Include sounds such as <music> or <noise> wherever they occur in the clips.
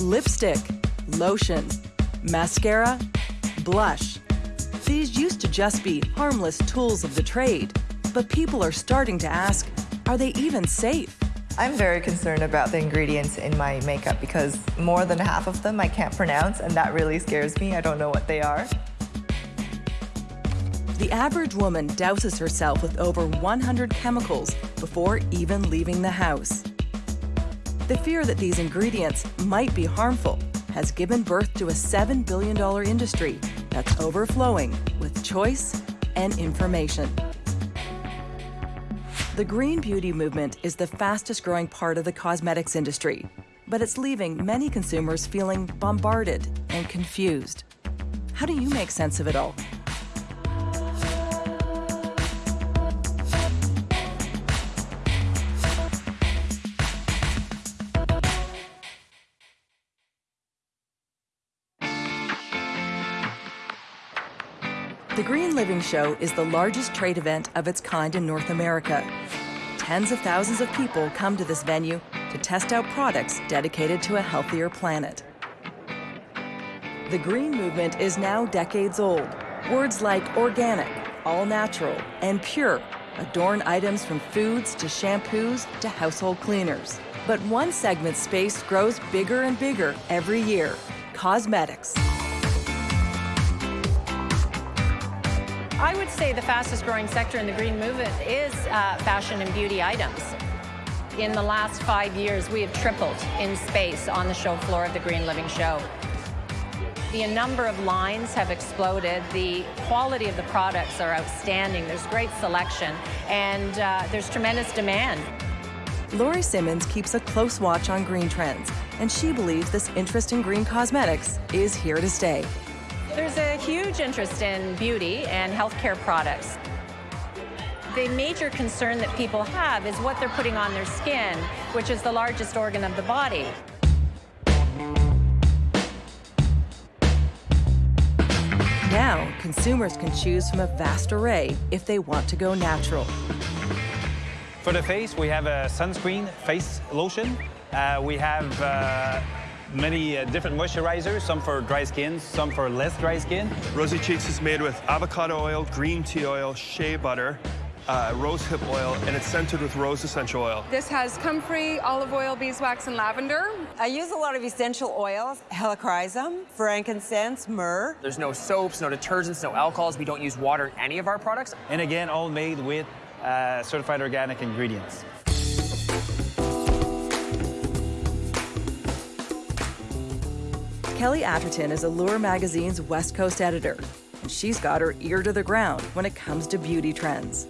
Lipstick, lotion, mascara, blush. These used to just be harmless tools of the trade, but people are starting to ask, are they even safe? I'm very concerned about the ingredients in my makeup because more than half of them I can't pronounce and that really scares me. I don't know what they are. The average woman douses herself with over 100 chemicals before even leaving the house. The fear that these ingredients might be harmful has given birth to a $7 billion industry that's overflowing with choice and information. The green beauty movement is the fastest growing part of the cosmetics industry, but it's leaving many consumers feeling bombarded and confused. How do you make sense of it all? Green Living Show is the largest trade event of its kind in North America. Tens of thousands of people come to this venue to test out products dedicated to a healthier planet. The green movement is now decades old. Words like organic, all natural, and pure adorn items from foods to shampoos to household cleaners. But one segment space grows bigger and bigger every year, cosmetics. I would say the fastest growing sector in the green movement is uh, fashion and beauty items. In the last five years, we have tripled in space on the show floor of the Green Living Show. The number of lines have exploded. The quality of the products are outstanding. There's great selection, and uh, there's tremendous demand. Lori Simmons keeps a close watch on green trends, and she believes this interest in green cosmetics is here to stay. There's a huge interest in beauty and healthcare products. The major concern that people have is what they're putting on their skin, which is the largest organ of the body. Now, consumers can choose from a vast array if they want to go natural. For the face, we have a sunscreen face lotion. Uh, we have uh, many uh, different moisturizers, some for dry skin, some for less dry skin. Rosy Cheeks is made with avocado oil, green tea oil, shea butter, uh, rose hip oil, and it's scented with rose essential oil. This has comfrey, olive oil, beeswax, and lavender. I use a lot of essential oils, helichrysum, frankincense, myrrh. There's no soaps, no detergents, no alcohols. We don't use water in any of our products. And again, all made with uh, certified organic ingredients. Kelly Atherton is Allure Magazine's West Coast editor, and she's got her ear to the ground when it comes to beauty trends.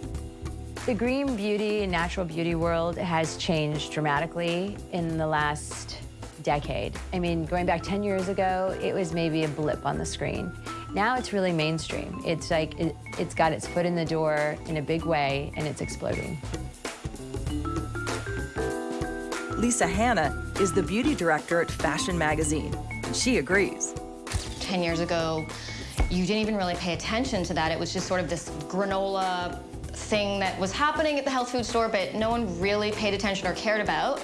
The green beauty and natural beauty world has changed dramatically in the last decade. I mean, going back 10 years ago, it was maybe a blip on the screen. Now it's really mainstream. It's like, it, has got its foot in the door in a big way, and it's exploding. Lisa Hanna is the beauty director at Fashion Magazine. She agrees. 10 years ago, you didn't even really pay attention to that. It was just sort of this granola thing that was happening at the health food store, but no one really paid attention or cared about.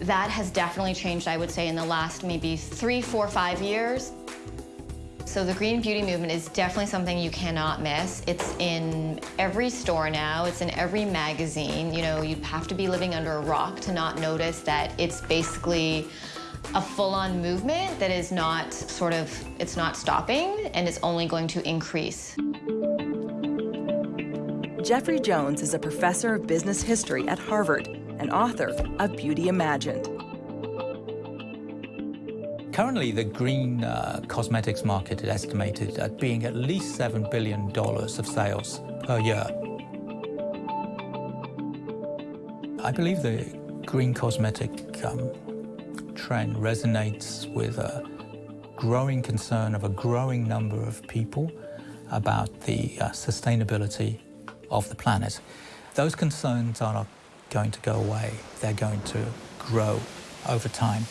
That has definitely changed, I would say, in the last maybe three, four, five years. So the green beauty movement is definitely something you cannot miss. It's in every store now. It's in every magazine. You know, you have to be living under a rock to not notice that it's basically a full-on movement that is not sort of, it's not stopping and it's only going to increase. Geoffrey Jones is a professor of business history at Harvard and author of Beauty Imagined. Currently, the green uh, cosmetics market is estimated at being at least $7 billion of sales per year. I believe the green cosmetic um, trend resonates with a growing concern of a growing number of people about the uh, sustainability of the planet. Those concerns are not going to go away. They're going to grow over time.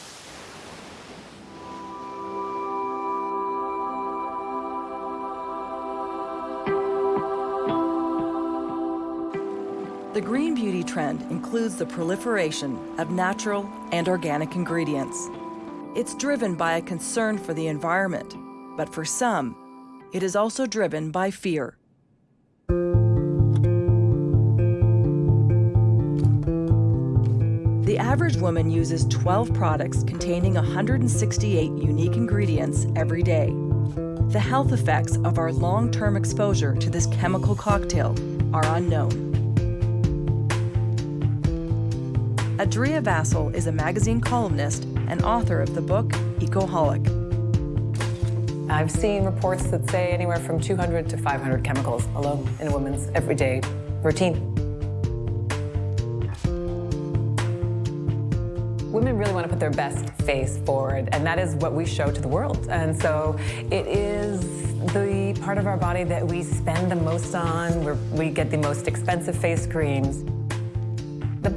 Trend includes the proliferation of natural and organic ingredients. It's driven by a concern for the environment, but for some, it is also driven by fear. The average woman uses 12 products containing 168 unique ingredients every day. The health effects of our long-term exposure to this chemical cocktail are unknown. Adria Vasil is a magazine columnist and author of the book Ecoholic. I've seen reports that say anywhere from 200 to 500 chemicals alone in a woman's everyday routine. Women really want to put their best face forward, and that is what we show to the world. And so it is the part of our body that we spend the most on, where we get the most expensive face creams.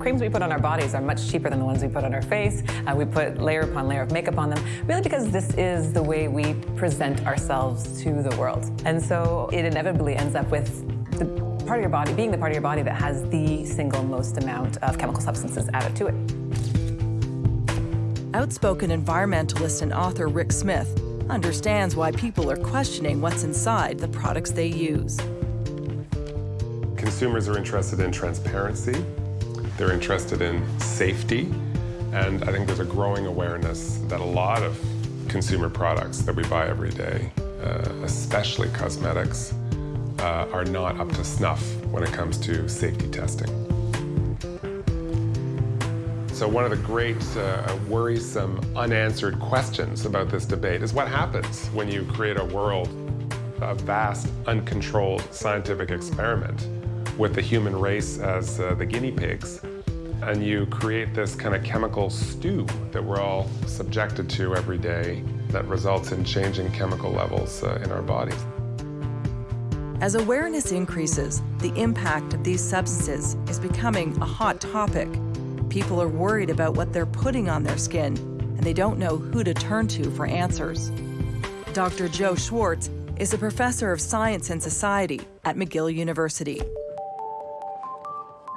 The creams we put on our bodies are much cheaper than the ones we put on our face. Uh, we put layer upon layer of makeup on them, really because this is the way we present ourselves to the world. And so it inevitably ends up with the part of your body, being the part of your body that has the single most amount of chemical substances added to it. Outspoken environmentalist and author Rick Smith understands why people are questioning what's inside the products they use. Consumers are interested in transparency, they're interested in safety, and I think there's a growing awareness that a lot of consumer products that we buy every day, uh, especially cosmetics, uh, are not up to snuff when it comes to safety testing. So one of the great uh, worrisome unanswered questions about this debate is what happens when you create a world, a vast, uncontrolled scientific experiment with the human race as uh, the guinea pigs, and you create this kind of chemical stew that we're all subjected to every day that results in changing chemical levels uh, in our bodies. As awareness increases, the impact of these substances is becoming a hot topic. People are worried about what they're putting on their skin, and they don't know who to turn to for answers. Dr. Joe Schwarcz is a professor of science and society at McGill University.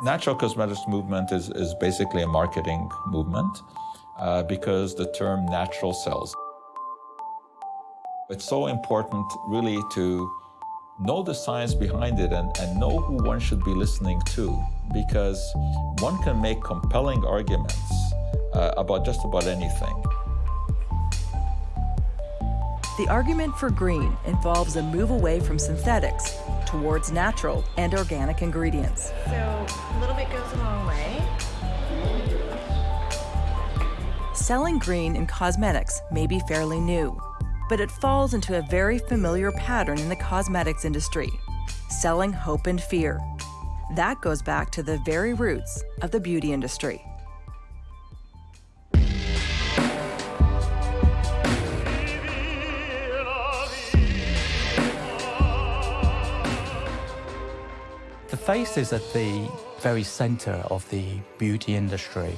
Natural cosmetics movement is, is basically a marketing movement uh, because the term natural sells. It's so important really to know the science behind it and, and know who one should be listening to because one can make compelling arguments uh, about just about anything. The argument for green involves a move away from synthetics towards natural and organic ingredients. So a little bit goes a long way. Selling green in cosmetics may be fairly new, but it falls into a very familiar pattern in the cosmetics industry, selling hope and fear. That goes back to the very roots of the beauty industry. Face is at the very center of the beauty industry.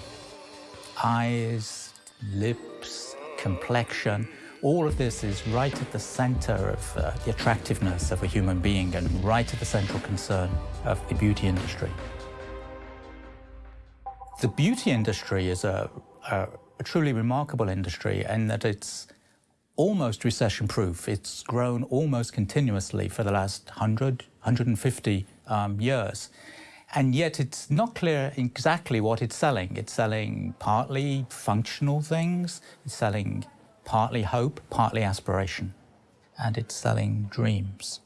Eyes, lips, complexion, all of this is right at the center of uh, the attractiveness of a human being and right at the central concern of the beauty industry. The beauty industry is a, a, a truly remarkable industry in that it's almost recession-proof. It's grown almost continuously for the last 100, 150 um, years. And yet it's not clear exactly what it's selling. It's selling partly functional things, it's selling partly hope, partly aspiration, and it's selling dreams.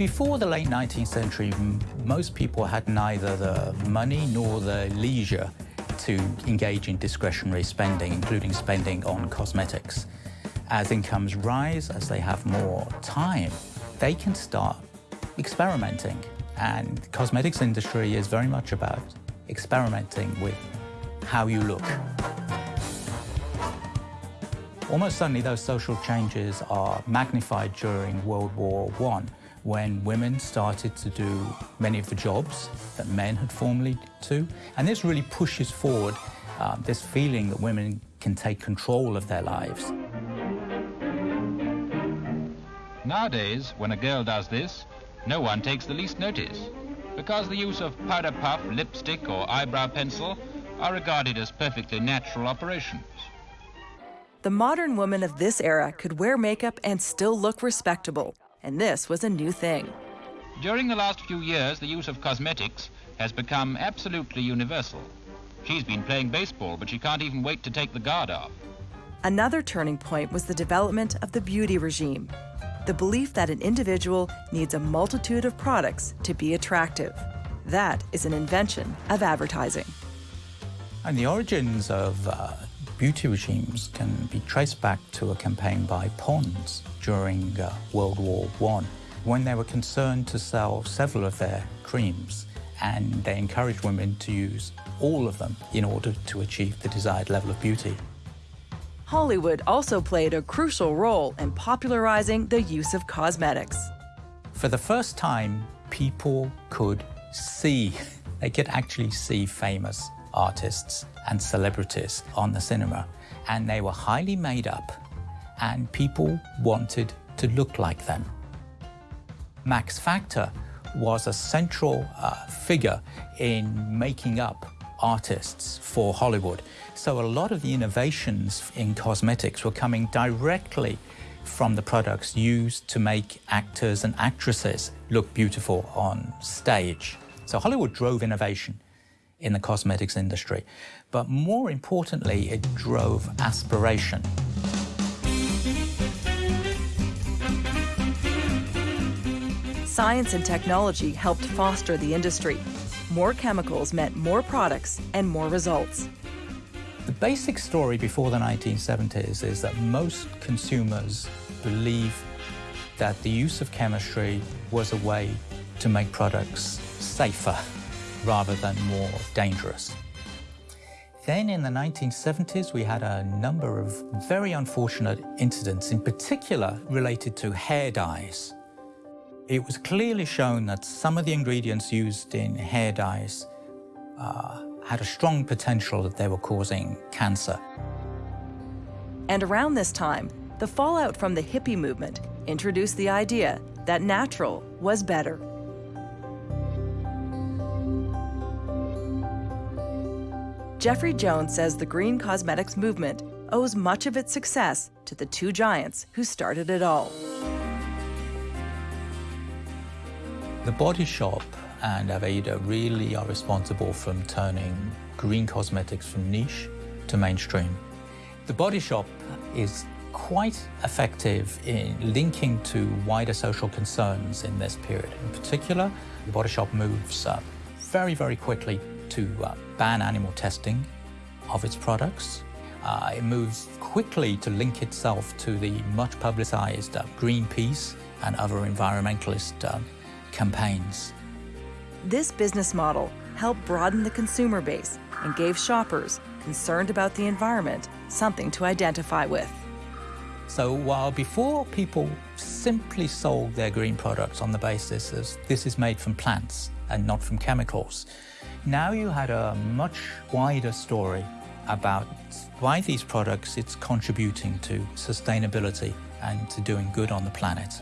Before the late 19th century, most people had neither the money nor the leisure to engage in discretionary spending, including spending on cosmetics. As incomes rise, as they have more time, they can start experimenting. And the cosmetics industry is very much about experimenting with how you look. Almost suddenly, those social changes are magnified during World War I, when women started to do many of the jobs that men had formerly do. And this really pushes forward uh, this feeling that women can take control of their lives. Nowadays, when a girl does this, no one takes the least notice, because the use of powder puff, lipstick, or eyebrow pencil are regarded as perfectly natural operations. The modern woman of this era could wear makeup and still look respectable, and this was a new thing. During the last few years, the use of cosmetics has become absolutely universal. She's been playing baseball, but she can't even wait to take the guard off. Another turning point was the development of the beauty regime, the belief that an individual needs a multitude of products to be attractive. That is an invention of advertising. And the origins of uh, beauty regimes can be traced back to a campaign by Pond's during uh, World War I, when they were concerned to sell several of their creams, and they encouraged women to use all of them in order to achieve the desired level of beauty. Hollywood also played a crucial role in popularizing the use of cosmetics. For the first time, people could see, <laughs> they could actually see famous artists and celebrities on the cinema, and they were highly made up, and people wanted to look like them. Max Factor was a central uh, figure in making up artists for Hollywood. So a lot of the innovations in cosmetics were coming directly from the products used to make actors and actresses look beautiful on stage. So Hollywood drove innovation in the cosmetics industry, but more importantly, it drove aspiration. Science and technology helped foster the industry. More chemicals meant more products and more results. The basic story before the 1970s is that most consumers believe that the use of chemistry was a way to make products safer rather than more dangerous. Then in the 1970s, we had a number of very unfortunate incidents, in particular related to hair dyes. It was clearly shown that some of the ingredients used in hair dyes uh, had a strong potential that they were causing cancer. And around this time, the fallout from the hippie movement introduced the idea that natural was better. Geoffrey Jones says the green cosmetics movement owes much of its success to the two giants who started it all. The Body Shop and Aveda really are responsible for turning green cosmetics from niche to mainstream. The Body Shop is quite effective in linking to wider social concerns in this period. In particular, the Body Shop moves uh, very, very quickly to uh, ban animal testing of its products. Uh, it moves quickly to link itself to the much publicized uh, Greenpeace and other environmentalist uh, campaigns. This business model helped broaden the consumer base and gave shoppers concerned about the environment something to identify with. So while before people simply sold their green products on the basis of this is made from plants and not from chemicals, now you had a much wider story about why these products it's contributing to sustainability and to doing good on the planet.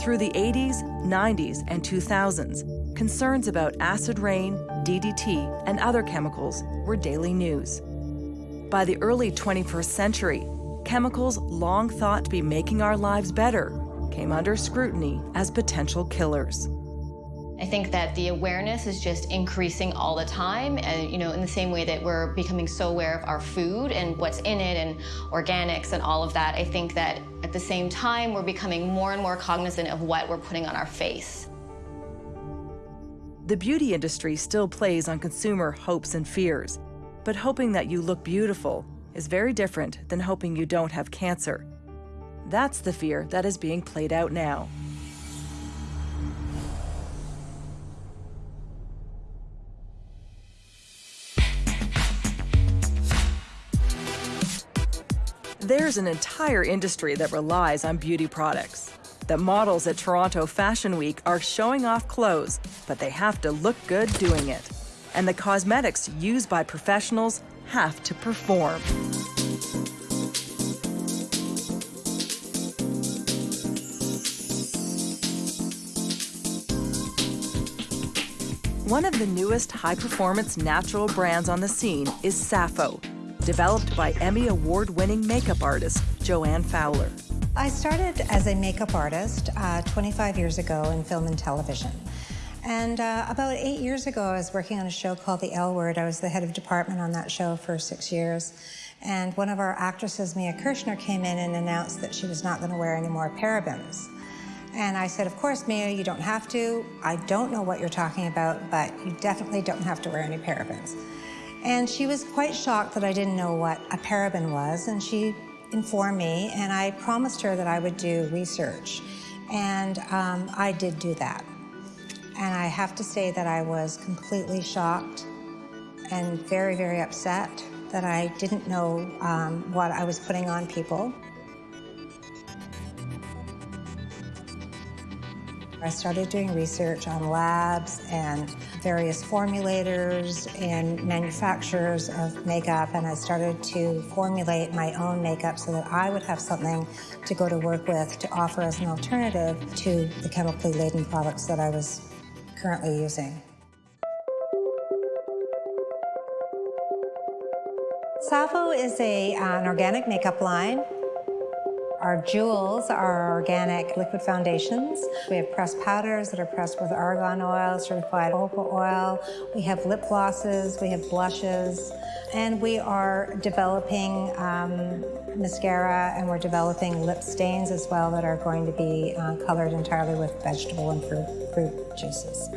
Through the 80s, 90s, and 2000s, concerns about acid rain, DDT, and other chemicals were daily news. By the early 21st century, chemicals long thought to be making our lives better came under scrutiny as potential killers. I think that the awareness is just increasing all the time, and you know, in the same way that we're becoming so aware of our food and what's in it and organics and all of that, I think that at the same time we're becoming more and more cognizant of what we're putting on our face. The beauty industry still plays on consumer hopes and fears, but hoping that you look beautiful is very different than hoping you don't have cancer. That's the fear that is being played out now. There's an entire industry that relies on beauty products. The models at Toronto Fashion Week are showing off clothes, but they have to look good doing it. And the cosmetics used by professionals have to perform. One of the newest high-performance natural brands on the scene is Sappho, developed by Emmy Award winning makeup artist Joanne Fowler. I started as a makeup artist uh, 25 years ago in film and television. And uh, about eight years ago, I was working on a show called The L Word. I was the head of department on that show for six years. And one of our actresses, Mia Kirshner, came in and announced that she was not going to wear any more parabens. And I said, Of course, Mia, you don't have to. I don't know what you're talking about, but you definitely don't have to wear any parabens. And she was quite shocked that I didn't know what a paraben was, and she informed me, and I promised her that I would do research. And um, I did do that. And I have to say that I was completely shocked and very, very upset that I didn't know um, what I was putting on people. I started doing research on labs and various formulators and manufacturers of makeup, and I started to formulate my own makeup so that I would have something to go to work with to offer as an alternative to the chemically laden products that I was currently using. Sappho is a, an organic makeup line. Our jewels are organic liquid foundations. We have pressed powders that are pressed with argan oil, certified opal oil. We have lip glosses, we have blushes, and we are developing um, mascara and we're developing lip stains as well that are going to be uh, colored entirely with vegetable and fruit, fruit juices.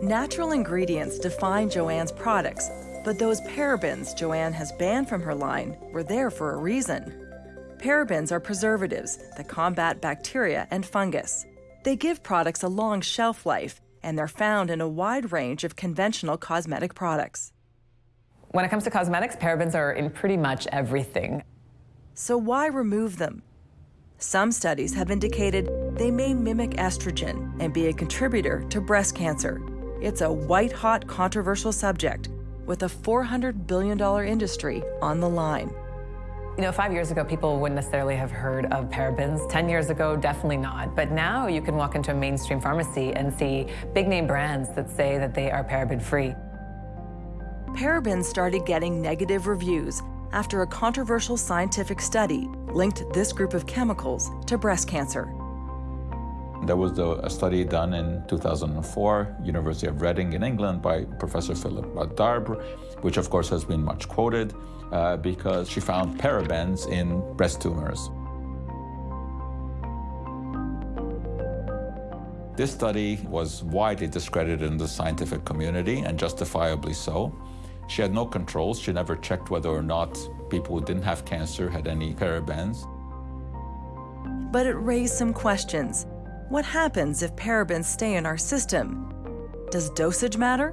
Natural ingredients define Joanne's products, but those parabens Joanne has banned from her line were there for a reason. Parabens are preservatives that combat bacteria and fungus. They give products a long shelf life, and they're found in a wide range of conventional cosmetic products. When it comes to cosmetics, parabens are in pretty much everything. So why remove them? Some studies have indicated they may mimic estrogen and be a contributor to breast cancer. It's a white hot controversial subject with a $400 billion industry on the line. You know, five years ago, people wouldn't necessarily have heard of parabens. Ten years ago, definitely not. But now you can walk into a mainstream pharmacy and see big name brands that say that they are paraben free. Parabens started getting negative reviews after a controversial scientific study linked this group of chemicals to breast cancer. There was a study done in 2004, University of Reading in England by Professor Philip Darbre, which of course has been much quoted uh, because she found parabens in breast tumors. This study was widely discredited in the scientific community, and justifiably so. She had no controls. She never checked whether or not people who didn't have cancer had any parabens. But it raised some questions. What happens if parabens stay in our system? Does dosage matter?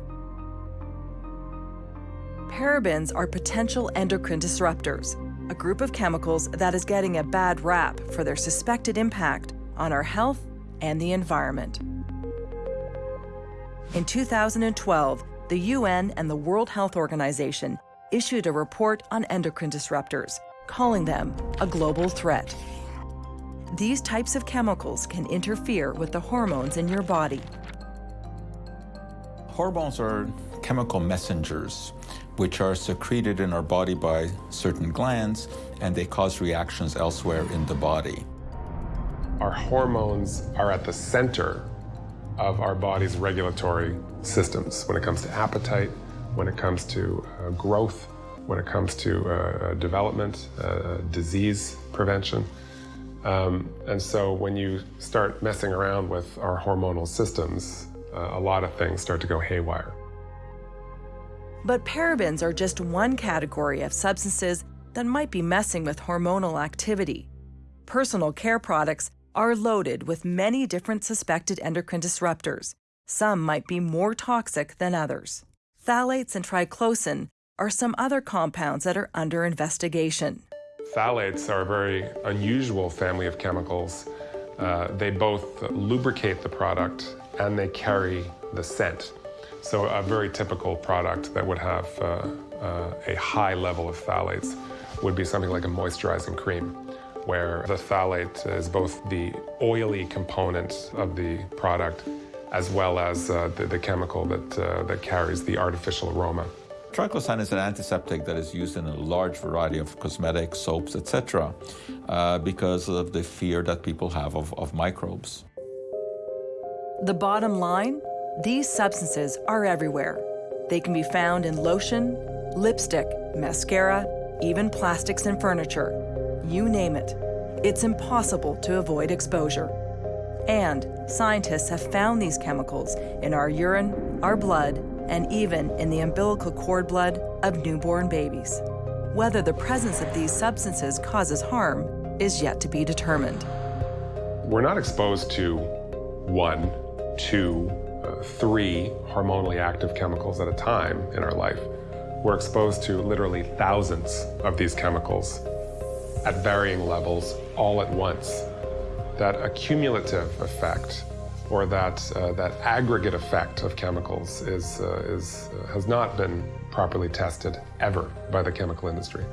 Parabens are potential endocrine disruptors, a group of chemicals that is getting a bad rap for their suspected impact on our health and the environment. In 2012, the UN and the World Health Organization issued a report on endocrine disruptors, calling them a global threat. These types of chemicals can interfere with the hormones in your body. Hormones are chemical messengers which are secreted in our body by certain glands, and they cause reactions elsewhere in the body. Our hormones are at the center of our body's regulatory systems when it comes to appetite, when it comes to uh, growth, when it comes to uh, uh development, uh, disease prevention. Um, and so when you start messing around with our hormonal systems, uh, a lot of things start to go haywire. But parabens are just one category of substances that might be messing with hormonal activity. Personal care products are loaded with many different suspected endocrine disruptors. Some might be more toxic than others. Phthalates and triclosan are some other compounds that are under investigation. Phthalates are a very unusual family of chemicals. Uh, they both lubricate the product and they carry the scent. So a very typical product that would have uh, uh, a high level of phthalates would be something like a moisturizing cream, where the phthalate is both the oily component of the product as well as uh, the, the, chemical that, uh, that carries the artificial aroma. Triclosan is an antiseptic that is used in a large variety of cosmetics, soaps, etc., uh, because of the fear that people have of, of microbes. The bottom line these substances are everywhere. They can be found in lotion, lipstick, mascara, even plastics and furniture. You name it. It's impossible to avoid exposure. And scientists have found these chemicals in our urine, our blood, and even in the umbilical cord blood of newborn babies. Whether the presence of these substances causes harm is yet to be determined. We're not exposed to one, two, three hormonally active chemicals at a time in our life. We're exposed to literally thousands of these chemicals at varying levels all at once. That accumulative effect or that, uh, that aggregate effect of chemicals is, uh, is, uh, has not been properly tested ever by the chemical industry.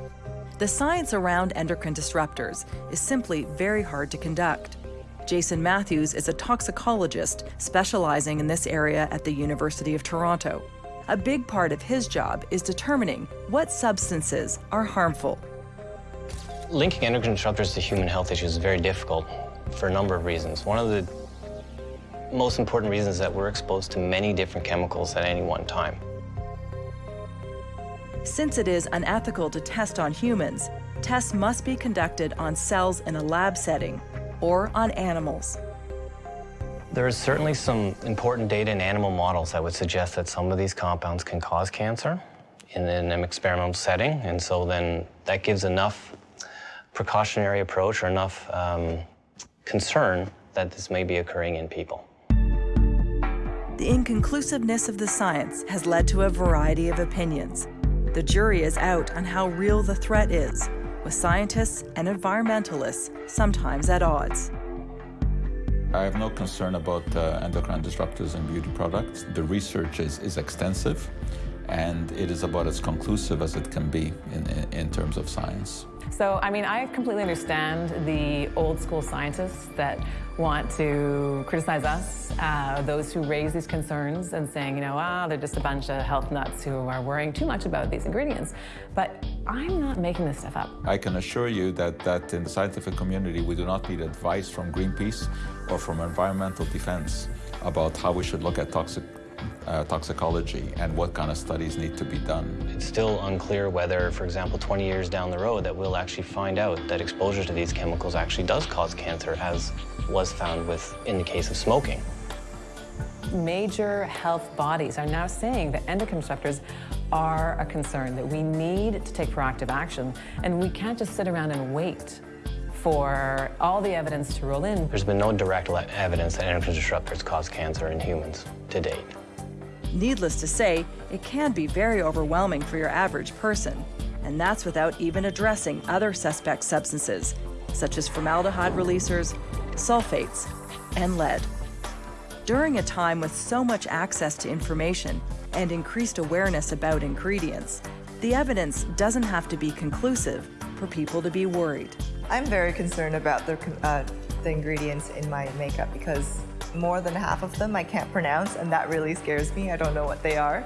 The science around endocrine disruptors is simply very hard to conduct. Jason Matthews is a toxicologist specializing in this area at the University of Toronto. A big part of his job is determining what substances are harmful. Linking endocrine disruptors to human health issues is very difficult for a number of reasons. One of the most important reasons is that we're exposed to many different chemicals at any one time. Since it is unethical to test on humans, tests must be conducted on cells in a lab setting or on animals. There is certainly some important data in animal models that would suggest that some of these compounds can cause cancer in an experimental setting, and so then that gives enough precautionary approach or enough um, concern that this may be occurring in people. The inconclusiveness of the science has led to a variety of opinions. The jury is out on how real the threat is, with scientists and environmentalists sometimes at odds. I have no concern about uh, endocrine disruptors in beauty products. The research is, is extensive, and it is about as conclusive as it can be in, in, in terms of science. So, I mean, I completely understand the old school scientists that want to criticize us, uh, those who raise these concerns and saying, you know, ah, they're just a bunch of health nuts who are worrying too much about these ingredients. But I'm not making this stuff up. I can assure you that, that in the scientific community, we do not need advice from Greenpeace or from environmental defense about how we should look at toxic uh, toxicology and what kind of studies need to be done. It's still unclear whether, for example, 20 years down the road that we'll actually find out that exposure to these chemicals actually does cause cancer as was found with in the case of smoking. Major health bodies are now saying that endocrine disruptors are a concern, that we need to take proactive action, and we can't just sit around and wait for all the evidence to roll in. There's been no direct evidence that endocrine disruptors cause cancer in humans to date. Needless to say, it can be very overwhelming for your average person, and that's without even addressing other suspect substances, such as formaldehyde releasers, sulfates, and lead. During a time with so much access to information and increased awareness about ingredients, the evidence doesn't have to be conclusive for people to be worried. I'm very concerned about the, uh, the ingredients in my makeup because more than half of them I can't pronounce, and that really scares me. I don't know what they are.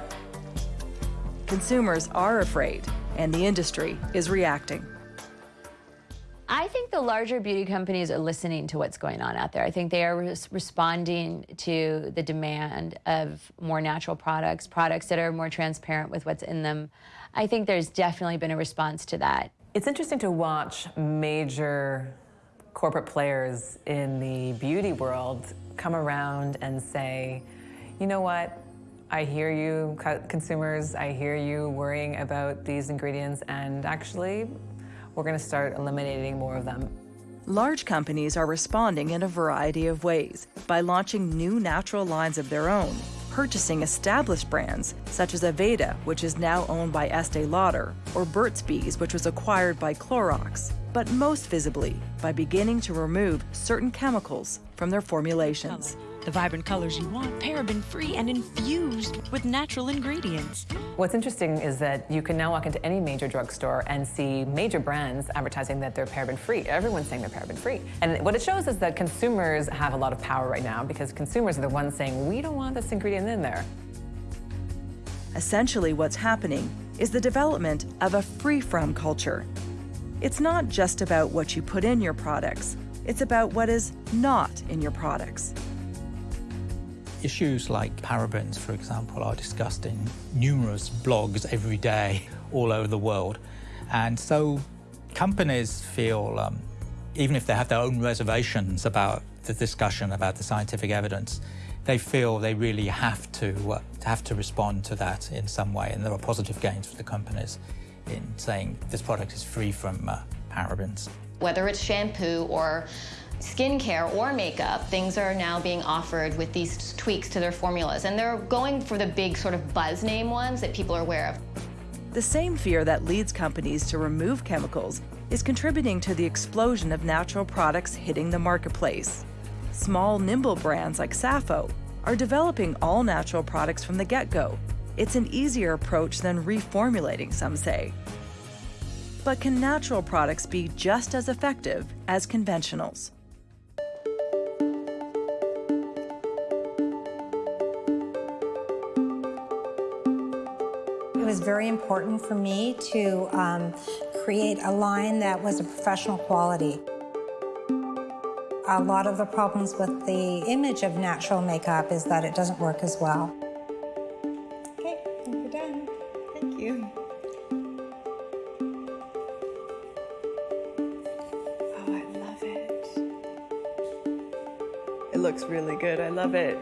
Consumers are afraid, and the industry is reacting. I think the larger beauty companies are listening to what's going on out there. I think they are res responding to the demand of more natural products, products that are more transparent with what's in them. I think there's definitely been a response to that. It's interesting to watch major corporate players in the beauty world come around and say, you know what, I hear you, consumers, I hear you worrying about these ingredients, and actually, we're going to start eliminating more of them. Large companies are responding in a variety of ways by launching new natural lines of their own, purchasing established brands such as Aveda, which is now owned by Estee Lauder, or Burt's Bees, which was acquired by Clorox, but most visibly by beginning to remove certain chemicals from their formulations. The vibrant colors you want, paraben-free and infused with natural ingredients. What's interesting is that you can now walk into any major drugstore and see major brands advertising that they're paraben-free. Everyone's saying they're paraben-free. And what it shows is that consumers have a lot of power right now because consumers are the ones saying, we don't want this ingredient in there. Essentially, what's happening is the development of a free-from culture. It's not just about what you put in your products, it's about what is not in your products. Issues like parabens, for example, are discussed in numerous blogs every day <laughs> all over the world. And so companies feel, um, even if they have their own reservations about the discussion about the scientific evidence, they feel they really have to, uh, have to respond to that in some way. And there are positive gains for the companies in saying this product is free from uh, parabens. Whether it's shampoo or skincare or makeup, things are now being offered with these tweaks to their formulas. And they're going for the big sort of buzz name ones that people are aware of. The same fear that leads companies to remove chemicals is contributing to the explosion of natural products hitting the marketplace. Small, nimble brands like Sappho are developing all natural products from the get-go. It's an easier approach than reformulating, some say. But can natural products be just as effective as conventionals? It was very important for me to um, create a line that was a professional quality. A lot of the problems with the image of natural makeup is that it doesn't work as well. Good. I love it.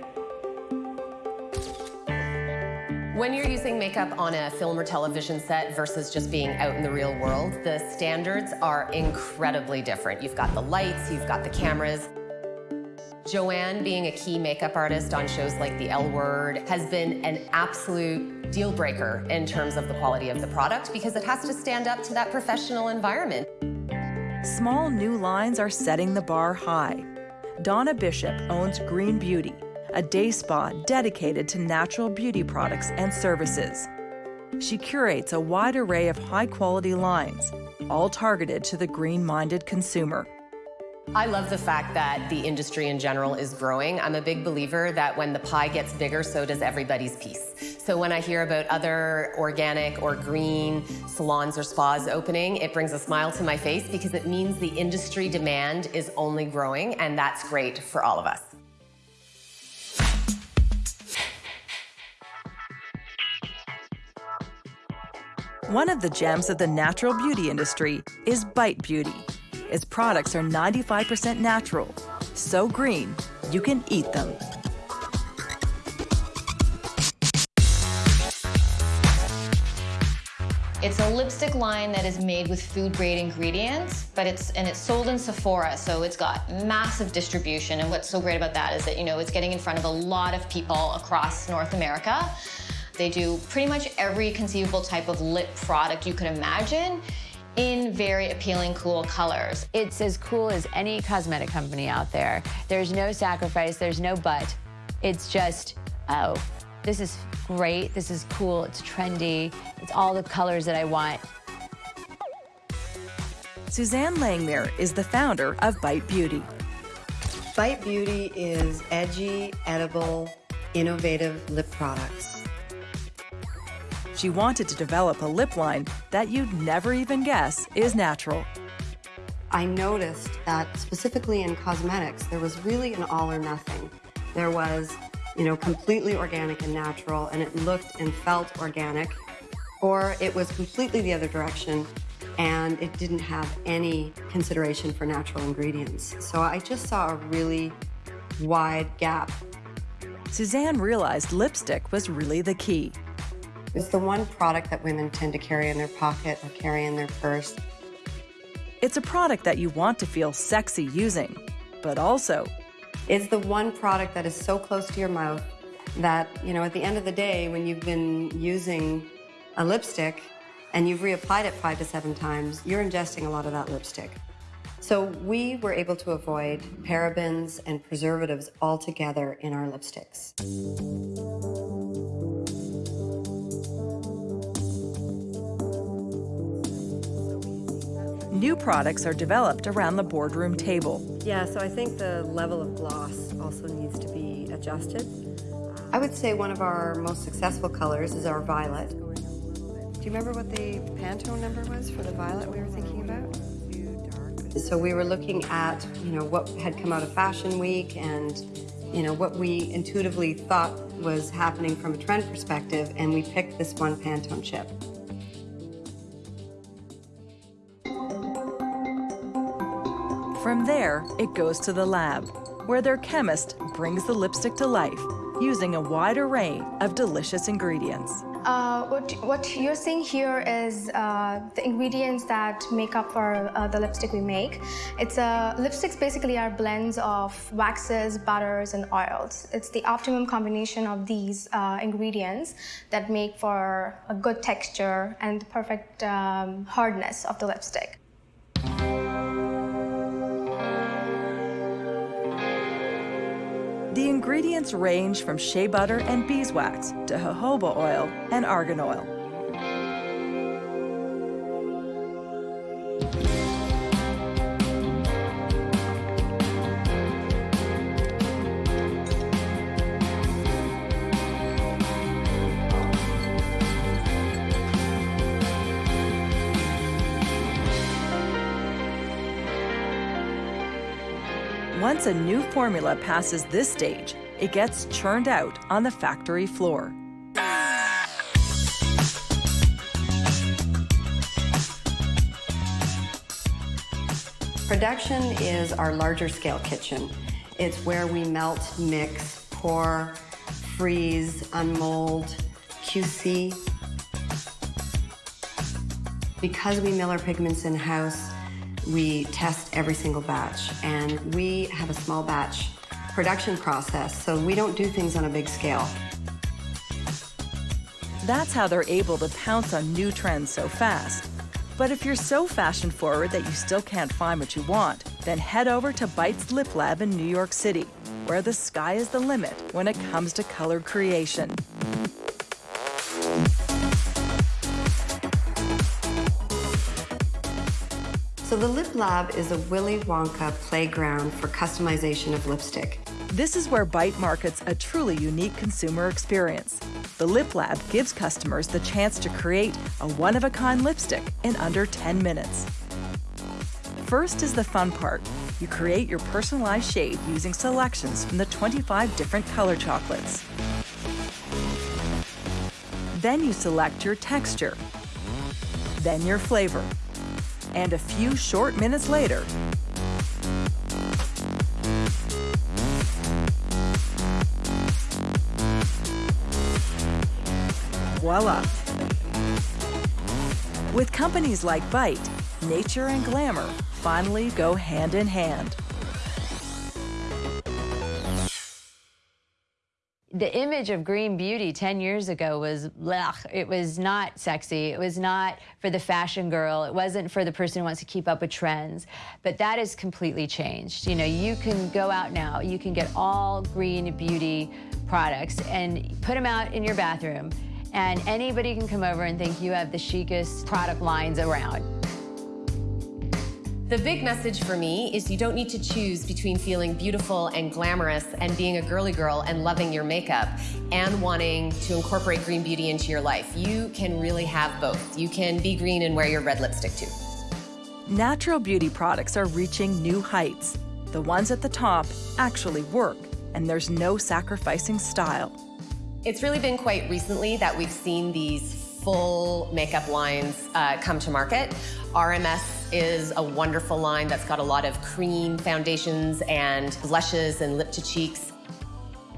When you're using makeup on a film or television set versus just being out in the real world, the standards are incredibly different. You've got the lights, you've got the cameras. Joanne, being a key makeup artist on shows like The L Word, has been an absolute deal breaker in terms of the quality of the product because it has to stand up to that professional environment. Small new lines are setting the bar high. Donna Bishop owns Green Beauty, a day spa dedicated to natural beauty products and services. She curates a wide array of high quality lines, all targeted to the green minded consumer. I love the fact that the industry in general is growing. I'm a big believer that when the pie gets bigger, so does everybody's piece. So when I hear about other organic or green salons or spas opening, it brings a smile to my face because it means the industry demand is only growing, and that's great for all of us. One of the gems of the natural beauty industry is Bite Beauty. Its products are 95% natural, so green you can eat them. It's a lipstick line that is made with food-grade ingredients, but it's and it's sold in Sephora, so it's got massive distribution. And what's so great about that is that you know it's getting in front of a lot of people across North America. They do pretty much every conceivable type of lip product you could imagine in very appealing, cool colors. It's as cool as any cosmetic company out there. There's no sacrifice, there's no but. It's just, oh, this is great, this is cool, it's trendy, it's all the colors that I want. Susanne Langmuir is the founder of Bite Beauty. Bite Beauty is edgy, edible, innovative lip products. She wanted to develop a lip line that you'd never even guess is natural. I noticed that specifically in cosmetics, there was really an all or nothing. There was, you know, completely organic and natural, and it looked and felt organic, or it was completely the other direction, and it didn't have any consideration for natural ingredients. So I just saw a really wide gap. Susanne realized lipstick was really the key. It's the one product that women tend to carry in their pocket or carry in their purse. It's a product that you want to feel sexy using, but also It's the one product that is so close to your mouth that, you know, at the end of the day, when you've been using a lipstick and you've reapplied it five to seven times, you're ingesting a lot of that lipstick. So we were able to avoid parabens and preservatives altogether in our lipsticks. New products are developed around the boardroom table. Yeah, so I think the level of gloss also needs to be adjusted. I would say one of our most successful colors is our violet. Do you remember what the Pantone number was for the violet we were thinking about? So we were looking at, you know, what had come out of Fashion Week and, you know, what we intuitively thought was happening from a trend perspective, and we picked this one Pantone chip. From there, it goes to the lab, where their chemist brings the lipstick to life using a wide array of delicious ingredients. Uh, what, what you're seeing here is uh, the ingredients that make up for uh, the lipstick we make. It's uh, lipsticks basically are blends of waxes, butters, and oils. It's the optimum combination of these uh, ingredients that make for a good texture and the perfect um, hardness of the lipstick. The ingredients range from shea butter and beeswax to jojoba oil and argan oil. Once a new formula passes this stage, it gets churned out on the factory floor. Production is our larger scale kitchen. It's where we melt, mix, pour, freeze, unmold, QC. Because we mill our pigments in-house, we test every single batch, and we have a small batch production process, so we don't do things on a big scale. That's how they're able to pounce on new trends so fast. But if you're so fashion forward that you still can't find what you want, then head over to Bite's Lip Lab in New York City, where the sky is the limit when it comes to color creation. So the Lip Lab is a Willy Wonka playground for customization of lipstick. This is where Bite markets a truly unique consumer experience. The Lip Lab gives customers the chance to create a one-of-a-kind lipstick in under 10 minutes. First is the fun part. You create your personalized shade using selections from the 25 different color chocolates. Then you select your texture, then your flavor. And a few short minutes later, voila. With companies like Bite, nature and glamour finally go hand in hand. The image of green beauty 10 years ago was blech. It was not sexy. It was not for the fashion girl. It wasn't for the person who wants to keep up with trends. But that has completely changed. You know, you can go out now, you can get all green beauty products and put them out in your bathroom and anybody can come over and think you have the chicest product lines around. The big message for me is you don't need to choose between feeling beautiful and glamorous and being a girly girl and loving your makeup and wanting to incorporate green beauty into your life. You can really have both. You can be green and wear your red lipstick too. Natural beauty products are reaching new heights. The ones at the top actually work, and there's no sacrificing style. It's really been quite recently that we've seen these full makeup lines uh, come to market. RMS is a wonderful line that's got a lot of cream foundations and blushes and lip to cheeks.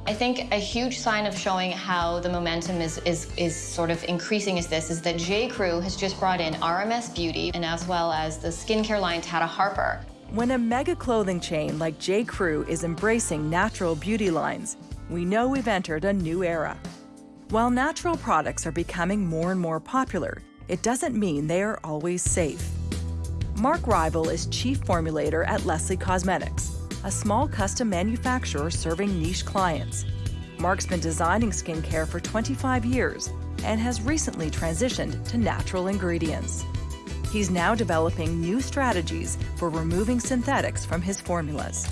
I think a huge sign of showing how the momentum is, is, is sort of increasing is this, is that J. Crew has just brought in RMS Beauty and as well as the skincare line Tata Harper. When a mega clothing chain like J. Crew is embracing natural beauty lines, we know we've entered a new era. While natural products are becoming more and more popular, it doesn't mean they are always safe. Mark Rival is chief formulator at Leslie Cosmetics, a small custom manufacturer serving niche clients. Mark's been designing skincare for 25 years and has recently transitioned to natural ingredients. He's now developing new strategies for removing synthetics from his formulas.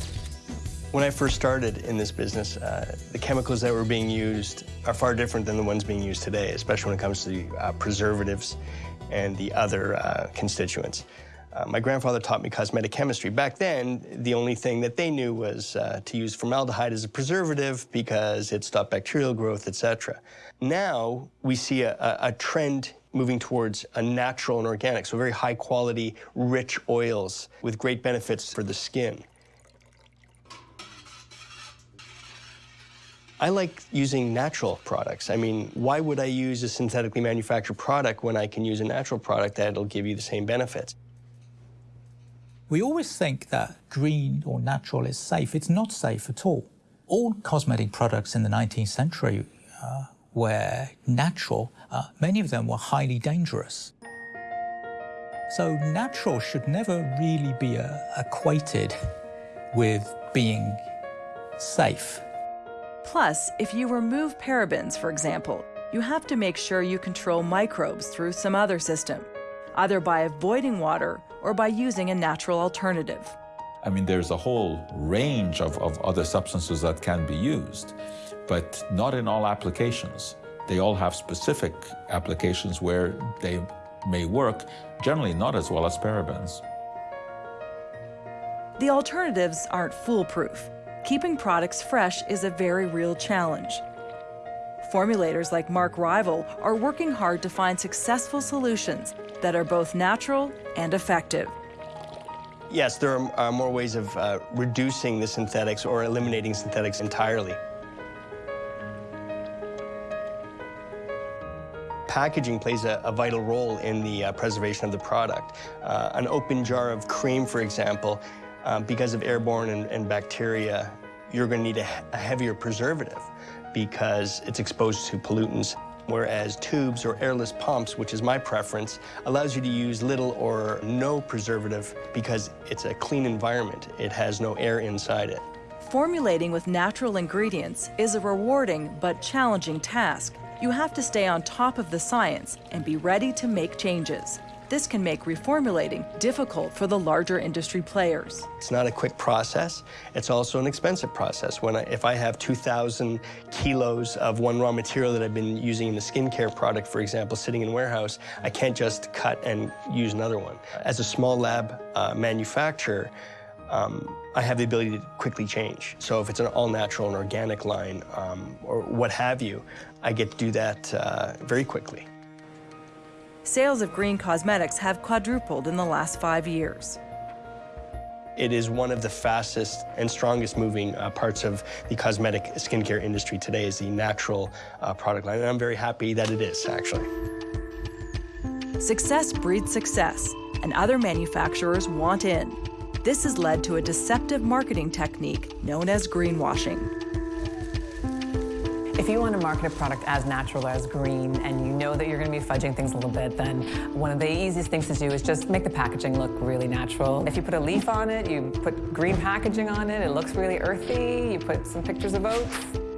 When I first started in this business, uh, the chemicals that were being used are far different than the ones being used today, especially when it comes to uh, preservatives and the other uh, constituents. Uh, my grandfather taught me cosmetic chemistry. Back then, the only thing that they knew was uh, to use formaldehyde as a preservative because it stopped bacterial growth, etc. Now, we see a, a trend moving towards a natural and organic, so very high quality, rich oils with great benefits for the skin. I like using natural products. I mean, why would I use a synthetically manufactured product when I can use a natural product that'll give you the same benefits? We always think that green or natural is safe. It's not safe at all. All cosmetic products in the 19th century uh, were natural. Uh, many of them were highly dangerous. So natural should never really be uh, equated with being safe. Plus, if you remove parabens, for example, you have to make sure you control microbes through some other system, either by avoiding water or by using a natural alternative. I mean, there's a whole range of, of other substances that can be used, but not in all applications. They all have specific applications where they may work, generally not as well as parabens. The alternatives aren't foolproof. Keeping products fresh is a very real challenge. Formulators like Mark Rival are working hard to find successful solutions that are both natural and effective. Yes, there are, are more ways of uh, reducing the synthetics or eliminating synthetics entirely. Packaging plays a, a vital role in the uh, preservation of the product. Uh, an open jar of cream, for example, uh, because of airborne and, and bacteria, you're going to need a, a heavier preservative because it's exposed to pollutants whereas tubes or airless pumps, which is my preference, allows you to use little or no preservative because it's a clean environment. It has no air inside it. Formulating with natural ingredients is a rewarding but challenging task. You have to stay on top of the science and be ready to make changes. This can make reformulating difficult for the larger industry players. It's not a quick process. It's also an expensive process. When I, if I have 2,000 kilos of one raw material that I've been using in the skincare product, for example, sitting in warehouse, I can't just cut and use another one. As a small lab uh, manufacturer, um, I have the ability to quickly change. So if it's an all-natural and organic line um, or what have you, I get to do that uh, very quickly. Sales of green cosmetics have quadrupled in the last five years. It is one of the fastest and strongest moving uh, parts of the cosmetic skincare industry today is the natural uh, product line, and I'm very happy that it is, actually. Success breeds success, and other manufacturers want in. This has led to a deceptive marketing technique known as greenwashing. If you want to market a product as natural as green and you know that you're going to be fudging things a little bit, then one of the easiest things to do is just make the packaging look really natural. If you put a leaf on it, you put green packaging on it, it looks really earthy, you put some pictures of oats.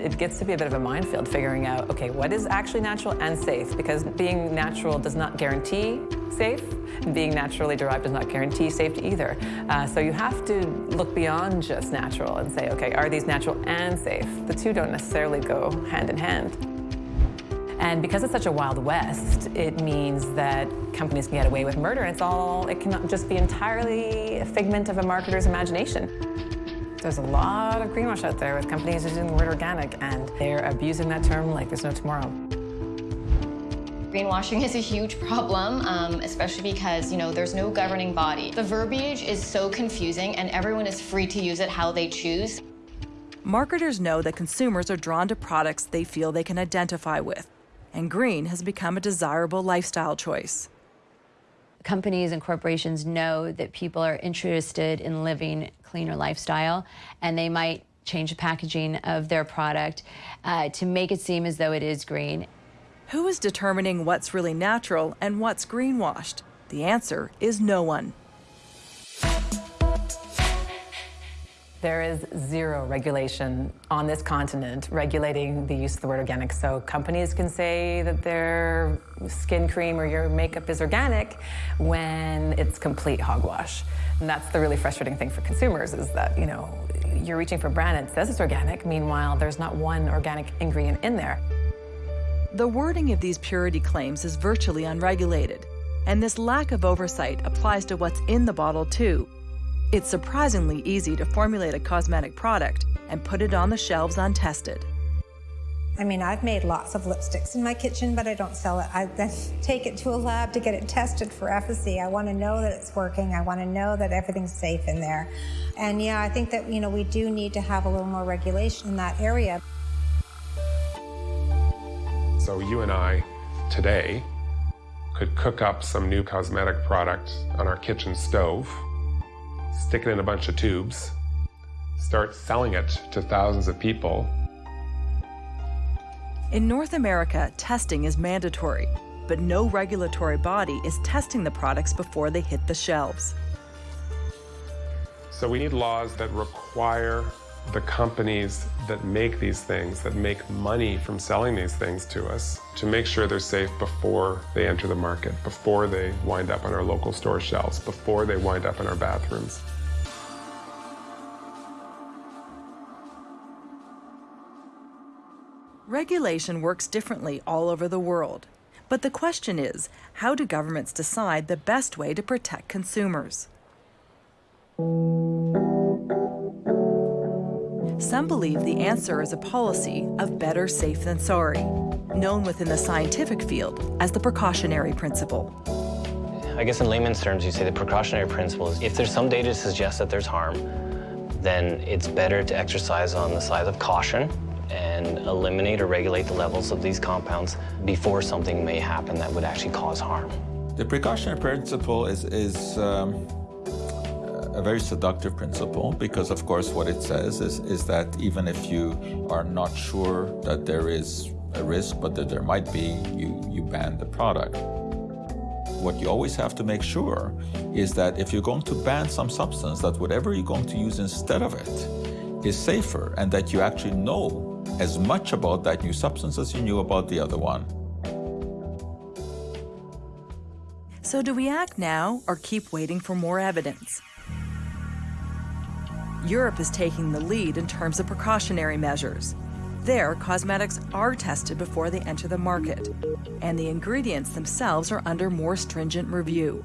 It gets to be a bit of a minefield figuring out, okay, what is actually natural and safe? Because being natural does not guarantee safe. And being naturally derived does not guarantee safety either. Uh, so you have to look beyond just natural and say, okay, are these natural and safe? The two don't necessarily go hand in hand. And because it's such a wild west, it means that companies can get away with murder. It's all, it can just be entirely a figment of a marketer's imagination. There's a lot of greenwash out there with companies using the word organic, and they're abusing that term like there's no tomorrow. Greenwashing is a huge problem, um, especially because, you know, there's no governing body. The verbiage is so confusing and everyone is free to use it how they choose. Marketers know that consumers are drawn to products they feel they can identify with, and green has become a desirable lifestyle choice. Companies and corporations know that people are interested in living cleaner lifestyle, and they might change the packaging of their product uh, to make it seem as though it is green. Who is determining what's really natural and what's greenwashed? The answer is no one. There is zero regulation on this continent regulating the use of the word organic. So companies can say that their skin cream or your makeup is organic when it's complete hogwash. And that's the really frustrating thing for consumers is that, you know, you're reaching for a brand that says it's organic, meanwhile, there's not one organic ingredient in there. The wording of these purity claims is virtually unregulated, and this lack of oversight applies to what's in the bottle too. It's surprisingly easy to formulate a cosmetic product and put it on the shelves untested. I mean, I've made lots of lipsticks in my kitchen, but I don't sell it. I then <laughs> take it to a lab to get it tested for efficacy. I want to know that it's working. I want to know that everything's safe in there. And yeah, I think that, you know, we do need to have a little more regulation in that area. So you and I today could cook up some new cosmetic product on our kitchen stove, stick it in a bunch of tubes, start selling it to thousands of people in North America, testing is mandatory, but no regulatory body is testing the products before they hit the shelves. So we need laws that require the companies that make these things, that make money from selling these things to us, to make sure they're safe before they enter the market, before they wind up on our local store shelves, before they wind up in our bathrooms. Regulation works differently all over the world. But the question is, how do governments decide the best way to protect consumers? Some believe the answer is a policy of better safe than sorry, known within the scientific field as the precautionary principle. I guess in layman's terms, you say the precautionary principle is if there's some data to suggest that there's harm, then it's better to exercise on the side of caution and eliminate or regulate the levels of these compounds before something may happen that would actually cause harm. The precautionary principle is, is um, a very seductive principle because, of course, what it says is, is that even if you are not sure that there is a risk, but that there might be, you, you ban the product. What you always have to make sure is that if you're going to ban some substance, that whatever you're going to use instead of it is safer and that you actually know as much about that new substance as you knew about the other one. So do we act now or keep waiting for more evidence? Europe is taking the lead in terms of precautionary measures. There, cosmetics are tested before they enter the market, and the ingredients themselves are under more stringent review.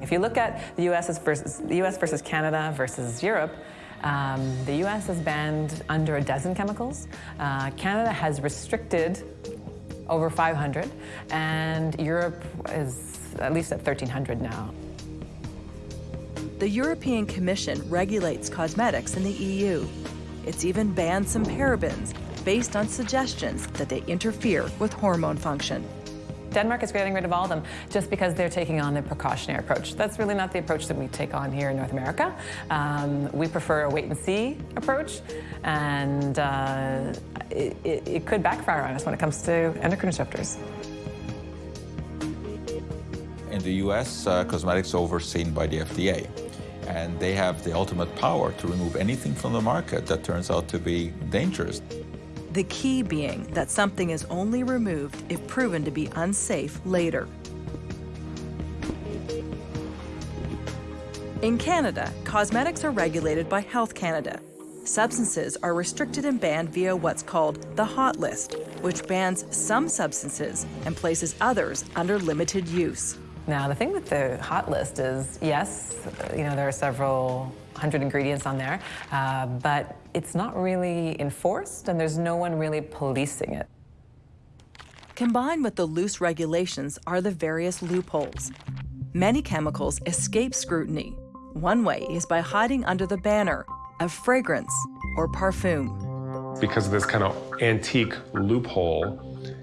If you look at the US versus, the US versus Canada versus Europe, um, the US has banned under a dozen chemicals. Uh, Canada has restricted over 500, and Europe is at least at 1,300 now. The European Commission regulates cosmetics in the EU. It's even banned some parabens based on suggestions that they interfere with hormone function. Denmark is getting rid of all of them just because they're taking on the precautionary approach. That's really not the approach that we take on here in North America. Um, we prefer a wait and see approach, and uh, it, it, it could backfire on us when it comes to endocrine disruptors. In the US, uh, cosmetics are overseen by the FDA and they have the ultimate power to remove anything from the market that turns out to be dangerous. The key being that something is only removed if proven to be unsafe later. In Canada, cosmetics are regulated by Health Canada. Substances are restricted and banned via what's called the hot list, which bans some substances and places others under limited use. Now, the thing with the hot list is, yes, you know, there are several hundred ingredients on there, uh, but it's not really enforced and there's no one really policing it. Combined with the loose regulations are the various loopholes. Many chemicals escape scrutiny. One way is by hiding under the banner of fragrance or parfum. Because of this kind of antique loophole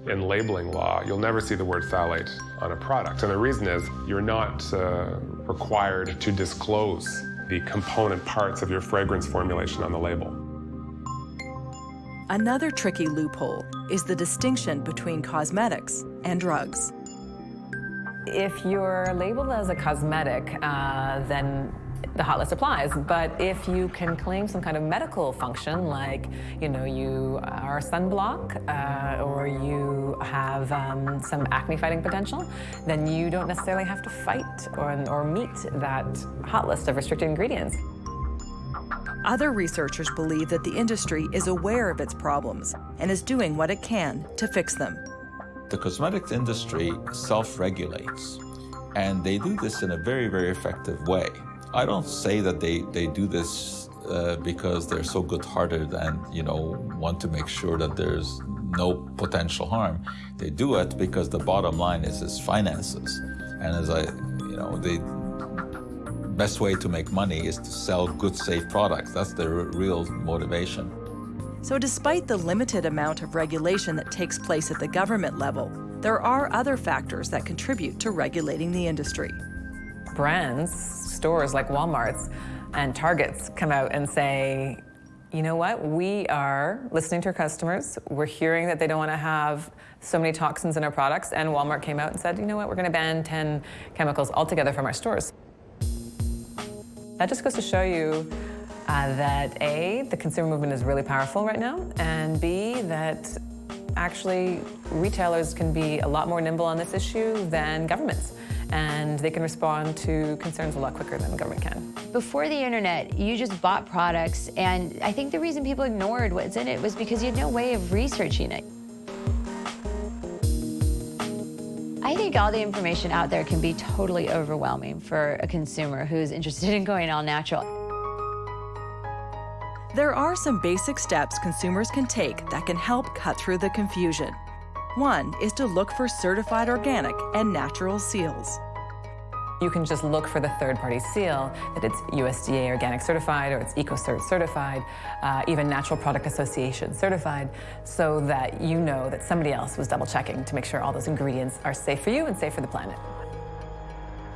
in labeling law, you'll never see the word phthalate on a product. And the reason is you're not uh, required to disclose the component parts of your fragrance formulation on the label. Another tricky loophole is the distinction between cosmetics and drugs. If you're labeled as a cosmetic, uh, then the hot list applies. But if you can claim some kind of medical function, like you know you are a sunblock uh, or you have um, some acne-fighting potential, then you don't necessarily have to fight or, or meet that hot list of restricted ingredients. Other researchers believe that the industry is aware of its problems and is doing what it can to fix them. The cosmetics industry self-regulates, and they do this in a very, very effective way. I don't say that they, they do this uh, because they're so good-hearted and, you know, want to make sure that there's no potential harm. They do it because the bottom line is, is finances. And as I, you know, the best way to make money is to sell good, safe products. That's their real motivation. So despite the limited amount of regulation that takes place at the government level, there are other factors that contribute to regulating the industry. Brands, stores like Walmart's and Target's come out and say, you know what, we are listening to our customers. We're hearing that they don't want to have so many toxins in our products. And Walmart came out and said, you know what, we're going to ban 10 chemicals altogether from our stores. That just goes to show you uh, that A, the consumer movement is really powerful right now, and B, that actually retailers can be a lot more nimble on this issue than governments and they can respond to concerns a lot quicker than the government can. Before the internet, you just bought products, and I think the reason people ignored what's in it was because you had no way of researching it. I think all the information out there can be totally overwhelming for a consumer who's interested <laughs> in going all natural. There are some basic steps consumers can take that can help cut through the confusion. One is to look for certified organic and natural seals. You can just look for the third-party seal, that it's USDA organic certified or it's EcoCert certified, uh, even Natural Product Association certified, so that you know that somebody else was double-checking to make sure all those ingredients are safe for you and safe for the planet.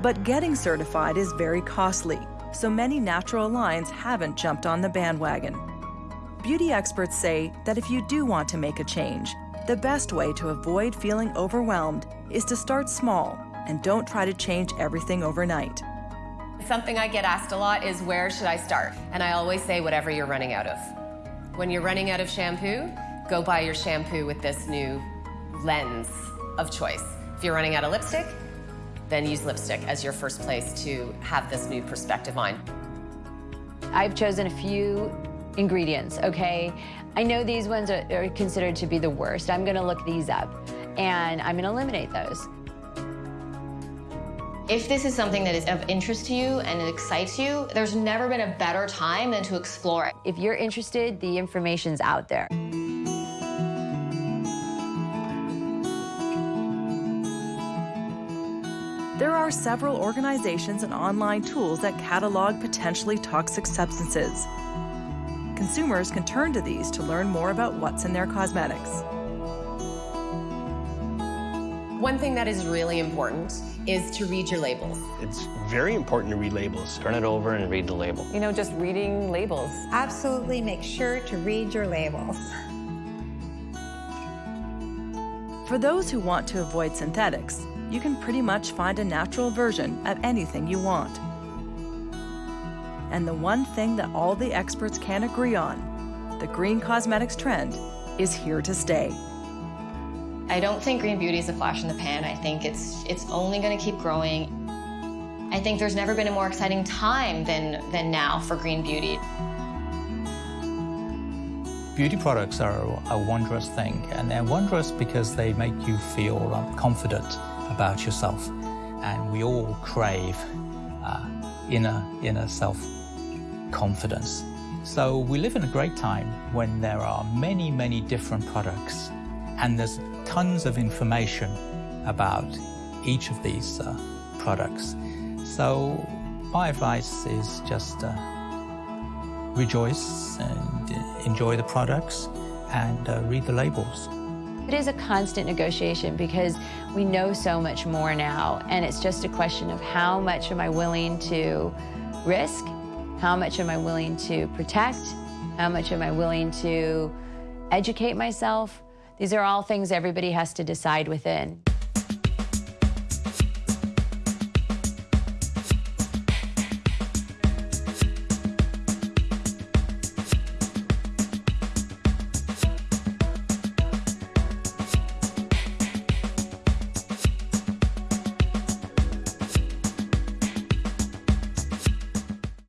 But getting certified is very costly, so many natural lines haven't jumped on the bandwagon. Beauty experts say that if you do want to make a change, the best way to avoid feeling overwhelmed is to start small and don't try to change everything overnight. Something I get asked a lot is where should I start? And I always say whatever you're running out of. When you're running out of shampoo, go buy your shampoo with this new lens of choice. If you're running out of lipstick, then use lipstick as your first place to have this new perspective on. I've chosen a few ingredients, okay? I know these ones are, are considered to be the worst. I'm gonna look these up and I'm gonna eliminate those. If this is something that is of interest to you and it excites you, there's never been a better time than to explore it. If you're interested, the information's out there. There are several organizations and online tools that catalog potentially toxic substances. Consumers can turn to these to learn more about what's in their cosmetics. One thing that is really important is to read your labels. It's very important to read labels. Turn it over and read the label. You know, just reading labels. Absolutely make sure to read your labels. For those who want to avoid synthetics, you can pretty much find a natural version of anything you want. And the one thing that all the experts can agree on, the green cosmetics trend, is here to stay. I don't think green beauty is a flash in the pan. I think it's it's only going to keep growing. I think there's never been a more exciting time than than now for green beauty. Beauty products are a wondrous thing, and they're wondrous because they make you feel um, confident about yourself. And we all crave uh, inner, inner self-confidence. So we live in a great time when there are many, many different products, and there's tons of information about each of these uh, products. So my advice is just uh, rejoice and enjoy the products and uh, read the labels. It is a constant negotiation because we know so much more now, and it's just a question of how much am I willing to risk, how much am I willing to protect, how much am I willing to educate myself. These are all things everybody has to decide within.